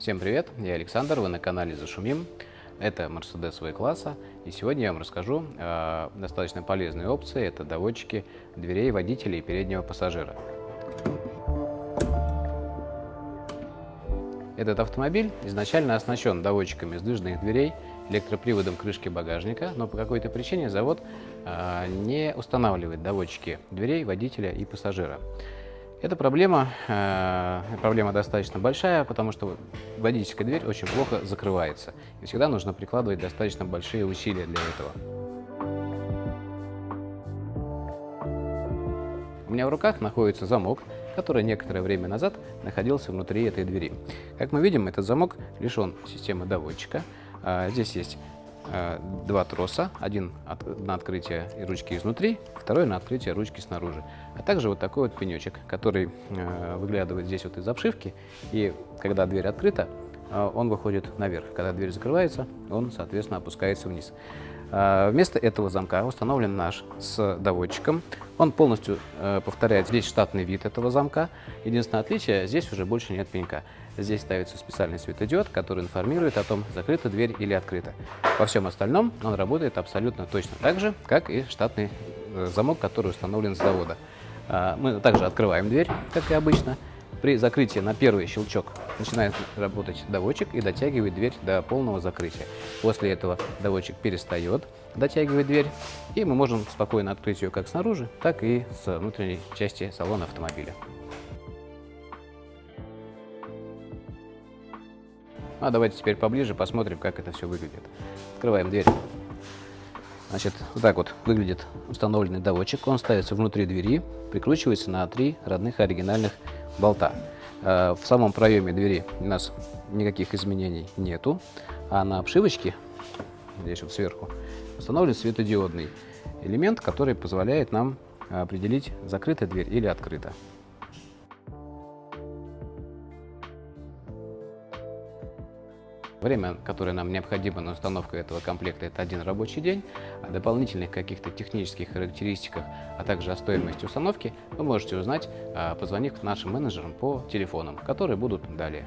Всем привет, я Александр, вы на канале Зашумим. Это Mercedes V-класса, и сегодня я вам расскажу о достаточно полезной опции. Это доводчики дверей водителя и переднего пассажира. Этот автомобиль изначально оснащен доводчиками сдвижных дверей, электроприводом крышки багажника, но по какой-то причине завод а, не устанавливает доводчики дверей водителя и пассажира. Эта проблема, э, проблема достаточно большая, потому что водительская дверь очень плохо закрывается. И всегда нужно прикладывать достаточно большие усилия для этого. У меня в руках находится замок, который некоторое время назад находился внутри этой двери. Как мы видим, этот замок лишен системы доводчика. А, здесь есть два троса, один на открытие ручки изнутри, второй на открытие ручки снаружи. А также вот такой вот пенечек, который а, выглядывает здесь вот из обшивки, и когда дверь открыта, он выходит наверх. Когда дверь закрывается, он, соответственно, опускается вниз. А, вместо этого замка установлен наш с доводчиком. Он полностью э, повторяет весь штатный вид этого замка. Единственное отличие, здесь уже больше нет пенька. Здесь ставится специальный светодиод, который информирует о том, закрыта дверь или открыта. Во всем остальном он работает абсолютно точно так же, как и штатный э, замок, который установлен с завода. А, мы также открываем дверь, как и обычно. При закрытии на первый щелчок начинает работать доводчик и дотягивает дверь до полного закрытия. После этого доводчик перестает дотягивать дверь, и мы можем спокойно открыть ее как снаружи, так и с внутренней части салона автомобиля. А давайте теперь поближе посмотрим, как это все выглядит. Открываем дверь. Значит, вот так вот выглядит установленный доводчик. Он ставится внутри двери, прикручивается на три родных оригинальных болта. Э, в самом проеме двери у нас никаких изменений нету, а на обшивочке, здесь вот сверху, установлен светодиодный элемент, который позволяет нам определить, закрыта дверь или открыта. Время, которое нам необходимо на установку этого комплекта, это один рабочий день. О дополнительных каких-то технических характеристиках, а также о стоимости установки вы можете узнать, а, позвонив нашим менеджерам по телефонам, которые будут далее.